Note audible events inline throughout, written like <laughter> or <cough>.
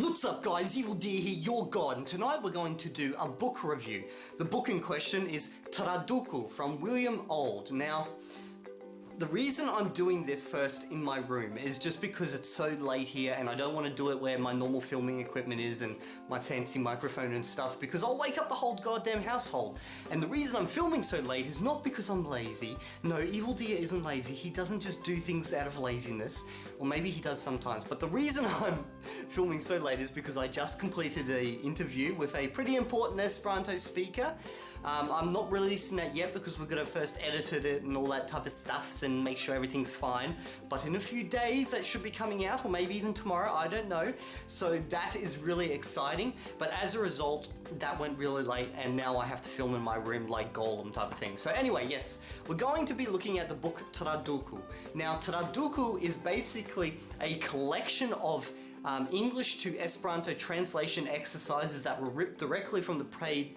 What's up guys, Evildea here, your god, and tonight we're going to do a book review. The book in question is Traduku from William Auld. Now, the reason I'm doing this first in my room is just because it's so late here and I don't want to do it where my normal filming equipment is and my fancy microphone and stuff because I'll wake up the whole goddamn household. And the reason I'm filming so late is not because I'm lazy. No, Evildea isn't lazy. He doesn't just do things out of laziness. Or maybe he does sometimes. But the reason <laughs> I'm filming so late is because I just completed an interview with a pretty important Esperanto speaker. Um, I'm not releasing that yet because we're going to first edit it and all that type of stuffs and make sure everything's fine. But in a few days that should be coming out or maybe even tomorrow, I don't know. So that is really exciting. But as a result, that went really late and now I have to film in my room like Gollum type of thing. So anyway, yes, we're going to be looking at the book Traduku. Now Traduku is basically a collection of um, English to Esperanto translation exercises that were ripped directly from the,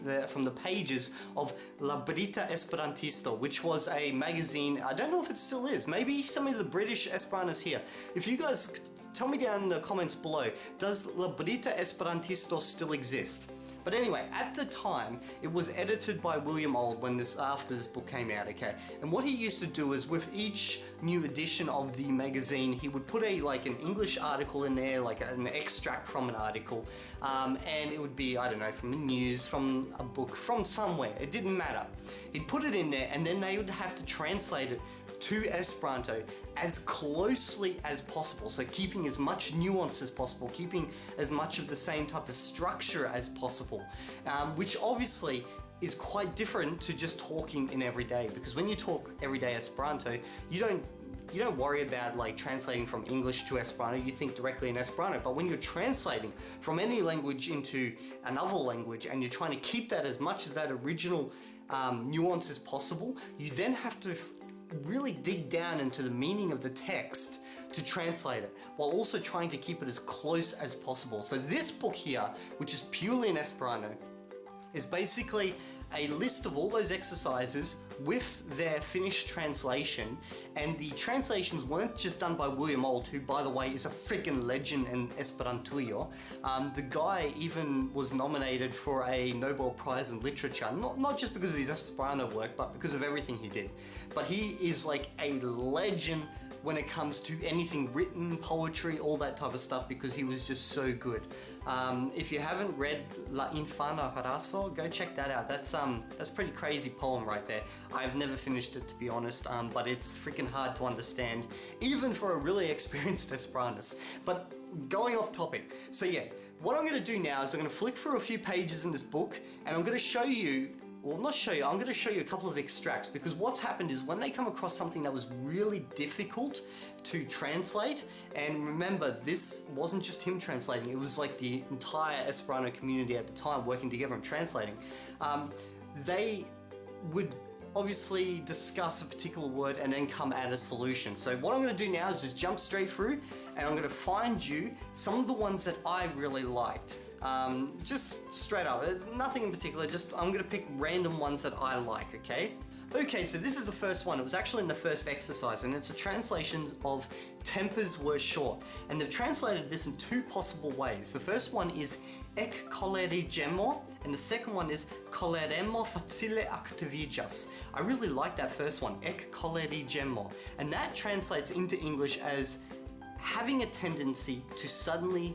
the, from the pages of La Brita Esperantisto, which was a magazine, I don't know if it still is, maybe some of the British Esperantists here. If you guys, tell me down in the comments below, does La Brita Esperantisto still exist? But anyway, at the time, it was edited by William Auld when this after this book came out, okay? And what he used to do is with each new edition of the magazine, he would put a like an English article in there, like an extract from an article, um, and it would be, I don't know, from the news, from a book, from somewhere, it didn't matter. He'd put it in there and then they would have to translate it to Esperanto as closely as possible. So keeping as much nuance as possible, keeping as much of the same type of structure as possible, um, which obviously is quite different to just talking in everyday because when you talk everyday Esperanto, you don't you don't worry about like translating from English to Esperanto, you think directly in Esperanto. But when you're translating from any language into another language and you're trying to keep that as much as that original um, nuance as possible, you then have to really dig down into the meaning of the text to translate it, while also trying to keep it as close as possible. So this book here, which is purely in Esperanto, is basically a list of all those exercises with their finished translation and the translations weren't just done by William Auld who by the way is a freaking legend in Esperantujo. Um, the guy even was nominated for a Nobel Prize in Literature not, not just because of his Esperanto work but because of everything he did. But he is like a legend when it comes to anything written, poetry, all that type of stuff because he was just so good. Um, if you haven't read La Infana Raso, go check that out. That's um, that's pretty crazy poem right there. I've never finished it to be honest, um, but it's freaking hard to understand, even for a really <laughs> experienced Esperantist. But going off topic, so yeah, what I'm going to do now is I'm going to flick through a few pages in this book and I'm going to show you well I'm not show you, I'm going to show you a couple of extracts because what's happened is when they come across something that was really difficult to translate and remember this wasn't just him translating, it was like the entire Esperanto community at the time working together and translating. Um, they would obviously discuss a particular word and then come at a solution. So what I'm going to do now is just jump straight through and I'm going to find you some of the ones that I really liked. Um, just straight up, there's nothing in particular, just I'm gonna pick random ones that I like, okay? Okay, so this is the first one. It was actually in the first exercise, and it's a translation of tempers were short. And they've translated this in two possible ways. The first one is ek kolerigemo, and the second one is koleremo facile activigas. I really like that first one, ek kolerigemo. And that translates into English as having a tendency to suddenly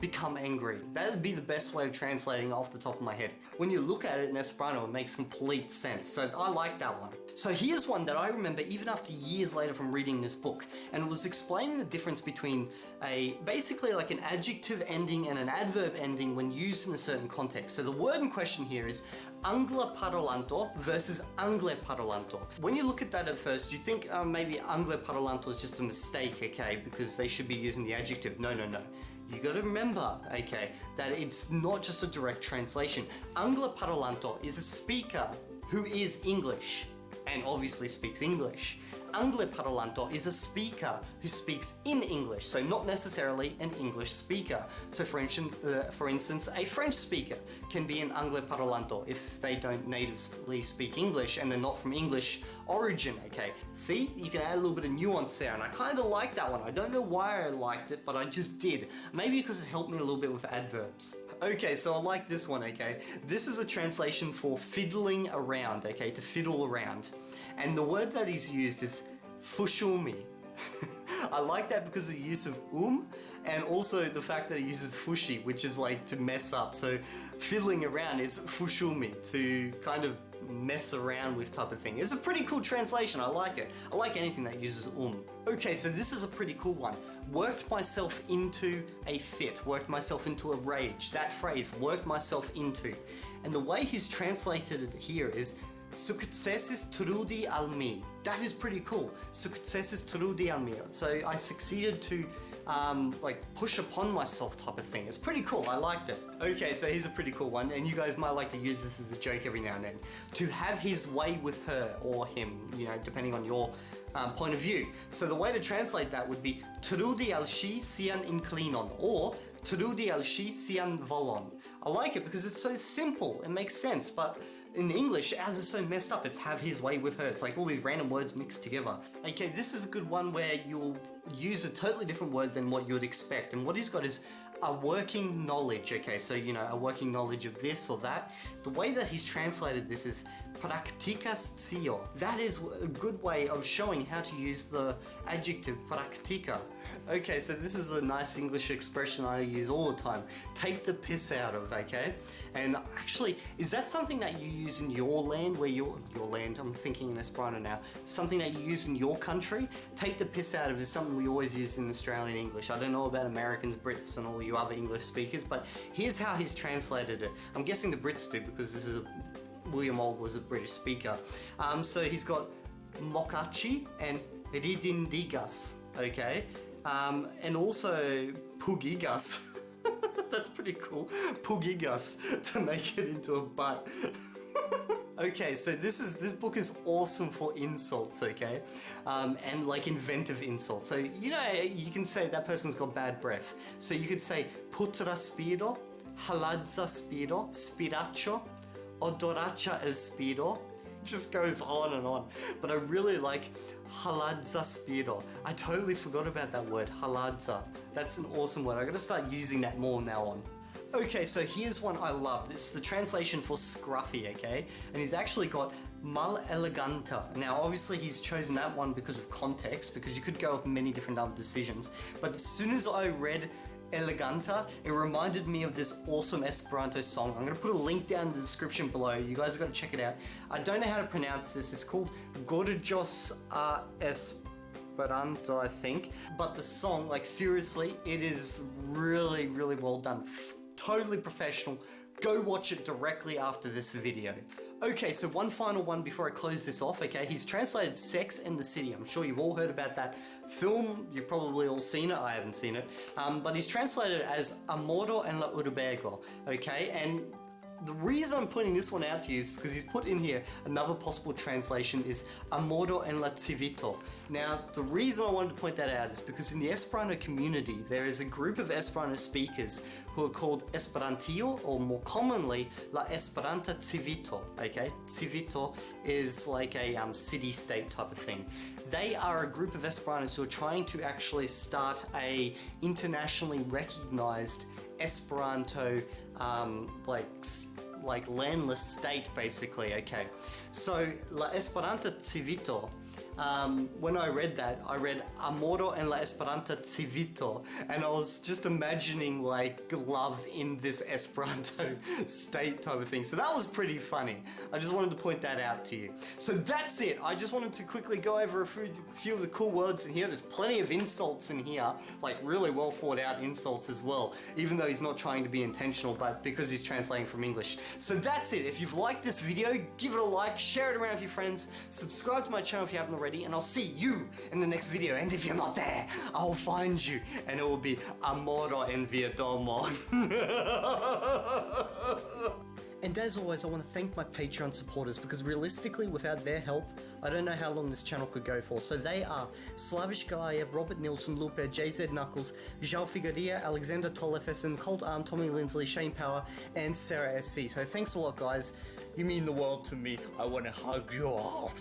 become angry. That would be the best way of translating off the top of my head. When you look at it in Esperanto, it makes complete sense. So I like that one. So here's one that I remember even after years later from reading this book, and it was explaining the difference between a basically like an adjective ending and an adverb ending when used in a certain context. So the word in question here is angla parolanto versus angle parolanto. When you look at that at first, you think uh, maybe angle parolanto is just a mistake, okay, because they should be using the adjective. No, no, no you gotta remember, okay, that it's not just a direct translation. Angla Parolanto is a speaker who is English and obviously speaks English. Angle parolanto is a speaker who speaks in English, so not necessarily an English speaker. So for instance, uh, for instance, a French speaker can be an angle parolanto if they don't natively speak English and they're not from English origin, okay? See, you can add a little bit of nuance there, and I kind of like that one. I don't know why I liked it, but I just did. Maybe because it helped me a little bit with adverbs. Okay, so I like this one, okay? This is a translation for fiddling around, okay? To fiddle around. And the word that is used is fushumi. <laughs> I like that because of the use of um and also the fact that it uses fushi, which is like to mess up. So fiddling around is fushumi, to kind of mess around with type of thing. It's a pretty cool translation, I like it. I like anything that uses um. Okay, so this is a pretty cool one. Worked myself into a fit, worked myself into a rage. That phrase, worked myself into. And the way he's translated it here is Successes trudi al me. That is pretty cool. Successes trudi al me. So I succeeded to um, like push upon myself type of thing. It's pretty cool. I liked it. Okay, so here's a pretty cool one, and you guys might like to use this as a joke every now and then. To have his way with her or him, you know, depending on your um, point of view. So the way to translate that would be trudi al shi sian inclinon or trudi al shi sian volon. I like it because it's so simple. It makes sense, but in English, as it's so messed up, it's have his way with her. It's like all these random words mixed together. Okay, this is a good one where you'll use a totally different word than what you would expect. And what he's got is a working knowledge. Okay, so you know, a working knowledge of this or that. The way that he's translated this is practica That is a good way of showing how to use the adjective practica. Okay, so this is a nice English expression I use all the time. Take the piss out of, okay? And actually, is that something that you use in your land, where your your land? I'm thinking in Esperanto now. Something that you use in your country. Take the piss out of is something we always use in Australian English. I don't know about Americans, Brits, and all you other English speakers, but here's how he's translated it. I'm guessing the Brits do because this is a William Auld was a British speaker. Um, so he's got Mokachi and Ridindigas, okay? Um, and also Pugigas. <laughs> That's pretty cool. Pugigas <laughs> to make it into a butt. <laughs> okay, so this is this book is awesome for insults, okay, um, and like inventive insults. So you know you can say that person's got bad breath. So you could say putra spiro, haladza spiro, spiraccio, odoracha el spiro, just goes on and on. But I really like haladza spiro. I totally forgot about that word, haladza. That's an awesome word. I'm gonna start using that more now on. Okay, so here's one I love. This is the translation for scruffy, okay? And he's actually got mal eleganta. Now, obviously he's chosen that one because of context, because you could go with many different other decisions. But as soon as I read Eleganta. It reminded me of this awesome Esperanto song. I'm to put a link down in the description below. You guys have got to check it out. I don't know how to pronounce this. It's called Gorgeous uh, Esperanto, I think. But the song, like seriously, it is really, really well done. Totally professional. Go watch it directly after this video. Okay, so one final one before I close this off, okay? He's translated Sex and the City. I'm sure you've all heard about that film. You've probably all seen it. I haven't seen it. Um, but he's translated as Amoro en la Urbego, okay? And the reason I'm putting this one out to you is because he's put in here another possible translation is Amoro en la Civito. Now, the reason I wanted to point that out is because in the Esperanto community, there is a group of Esperanto speakers who are called Esperantillo, or more commonly, La Esperanta Civito, okay? Civito is like a um, city-state type of thing. They are a group of Esperantos who are trying to actually start a internationally recognized Esperanto um, like like landless state basically okay. So la esperanta civito um, when I read that, I read Amoro en la Esperanta Civito, and I was just imagining like love in this Esperanto <laughs> state type of thing. So that was pretty funny. I just wanted to point that out to you. So that's it. I just wanted to quickly go over a few, few of the cool words in here. There's plenty of insults in here, like really well thought out insults as well, even though he's not trying to be intentional, but because he's translating from English. So that's it. If you've liked this video, give it a like, share it around with your friends, subscribe to my channel if you haven't already already, and I'll see you in the next video. And if you're not there, I'll find you, and it will be Amoro en Vietomo. <laughs> And as always, I want to thank my Patreon supporters because realistically, without their help, I don't know how long this channel could go for. So they are Slavish Galayev, Robert Nilsson, Lupe, JZ Knuckles, Zhao Figueria, Alexander Tolefesen, Colt Arm, Tommy Lindsley, Shane Power, and Sarah SC. So thanks a lot, guys. You mean the world to me. I want to hug you all.